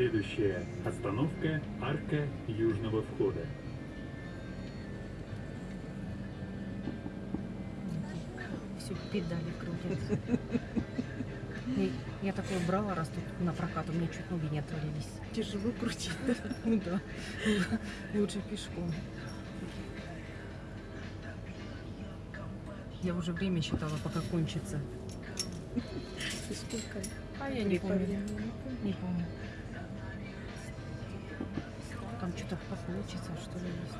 Следующая остановка – арка южного входа. Все педали крутят. И Я такое брала раз тут на прокат, у меня чуть ноги не отвалились. Тяжело крутить. Ну да, лучше пешком. Я уже время считала, пока кончится. И сколько? А я не помню. не помню. Там что-то получится, что ли, есть.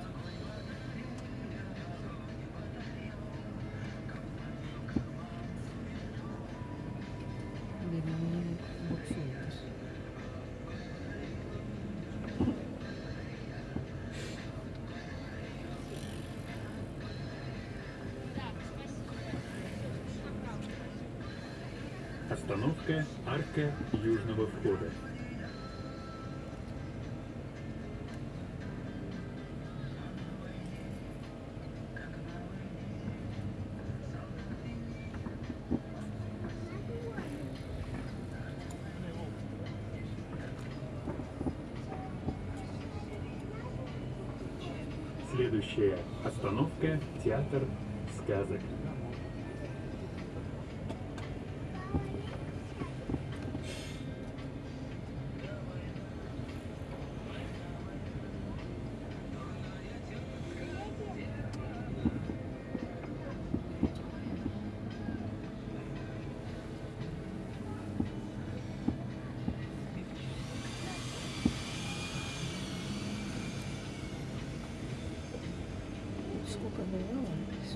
Ну. Остановка – арка южного входа. Следующая остановка – театр сказок.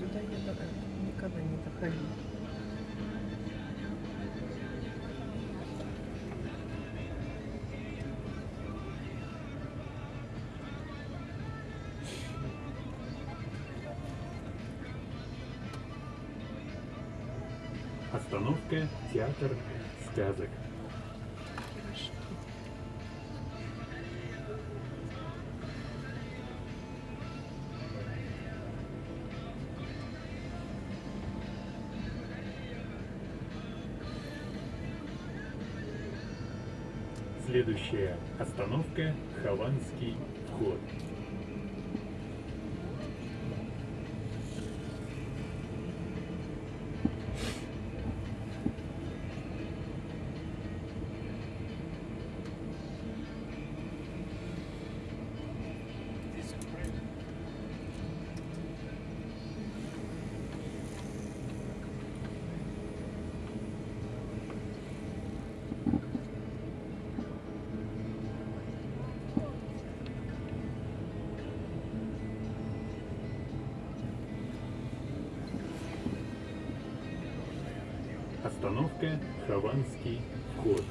Сюда я никогда не доходила. Остановка – театр сказок. Следующая остановка – Хованский вход. Остановка – Хованский вход.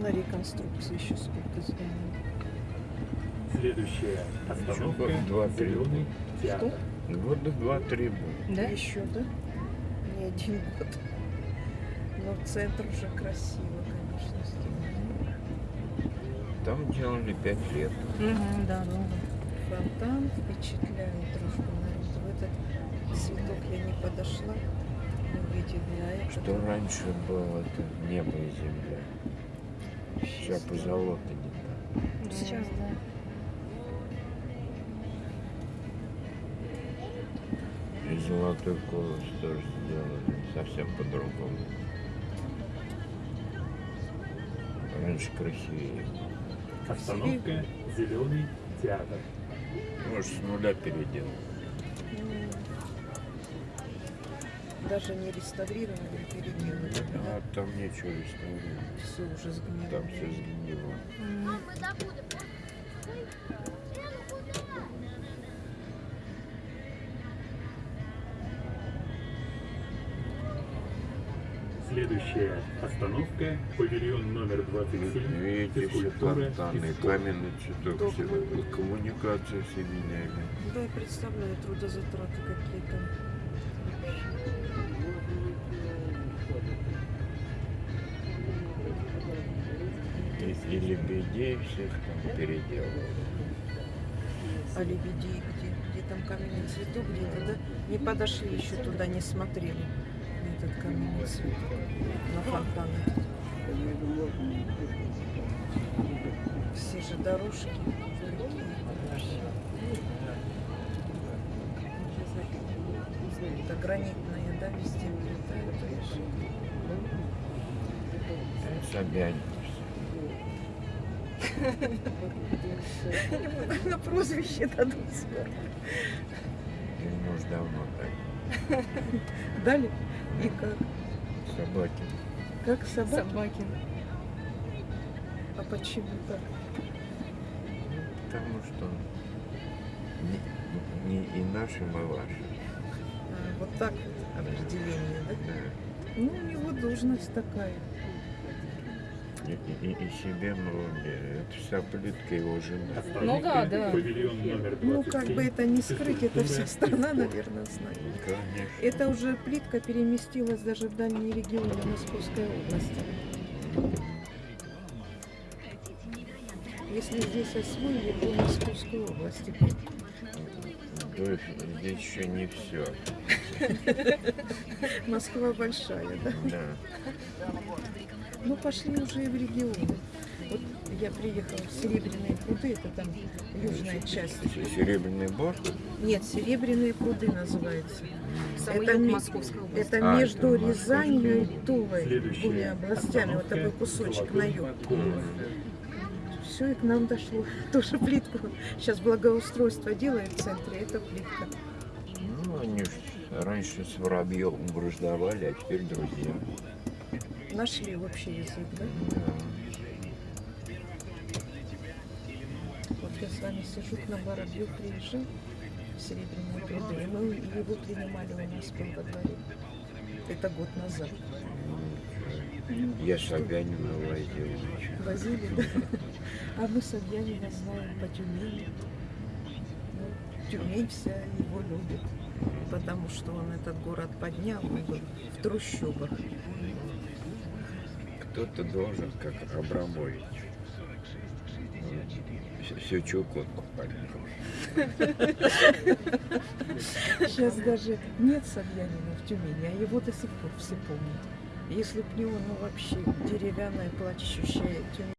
На реконструкции еще сколько зданий. Следующая остановка Зеленый театр. Года два-три будет. Да? Еще, да? Не один год. Но центр уже красиво, конечно, сделан. Там делали пять лет. Угу, да, долго. Фонтан впечатляет дружбу народа. В этот цветок я не подошла, Что раньше было, это небо и земля. Сейчас позолота не так. Сейчас, да. И золотой колос тоже сделали совсем по-другому. Раньше красивее. было. Остановка – Зеленый театр. Может, с нуля переделал. М. Даже не реставрировали, переделали. А там нечего реставрировать. Все уже сгнило. Там все сгнило. Следующая остановка – павильон номер 27, Видите, все физкультура фонтаны, и спорт. каменный цветок, все, коммуникации все меняли. Да, я представляю трудозатраты какие там. И, и лебедей всех там переделывали. А лебедей где? Где там каменный цветок где-то, да? Не подошли еще туда, не смотрели на этот каменный цветок, на фонтан этот. Все же дорожки. Это гранитная, да, везде видишь? Собянин. На прозвище дадут скоро. Ему уж давно так. Дали? И как? Собаки. Как собаки? Собаки. А почему так? Потому что не, не и нашим, и вашим. А, вот так вот определение, да? Да. Ну, у него должность такая. И, и- и- и себе вроде. Это вся плитка его жена. Остановка, Ну да, да. Павильон номер 27. Ну, как бы это не скрыть, это вся страна, наверное, знает. Конечно. Это уже плитка переместилась даже в дальние регионы Московской области. Если здесь освоили, то Московскую область теперь. То есть здесь еще не все. Москва большая, да? Да. Ну, пошли уже и в регионы. Вот я приехала в Серебряные пруды, это там южная часть. Серебряный бор. Нет, Серебряные пруды называется. Самый Это Московской области. Это А, между это Рязанью и Тулой, Следующая двумя областями, вот такой кусочек на юг. Все и к нам дошло. Тоже плитку. Сейчас благоустройство делают в центре, это плитка. Ну, они раньше с воробьем враждовали, а теперь друзья. Нашли общий язык, да? Вот я с вами сижу, к нам Воробьев приезжал в Серебряные пруды, и мы его принимали у нас был во дворе. Это год назад. Я Собянина возил. Возили, да? А мы Собянина знаем по Тюмени. Ну, Тюмень вся его любит, потому что он этот город поднял, он был в трущобах. Кто-то должен, как Абрамович. Всю Чукотку поднял. Сейчас даже нет Собянина в Тюмени, а его до сих пор все помнят. Если б не он, ну вообще деревянная плачущая Тюмень.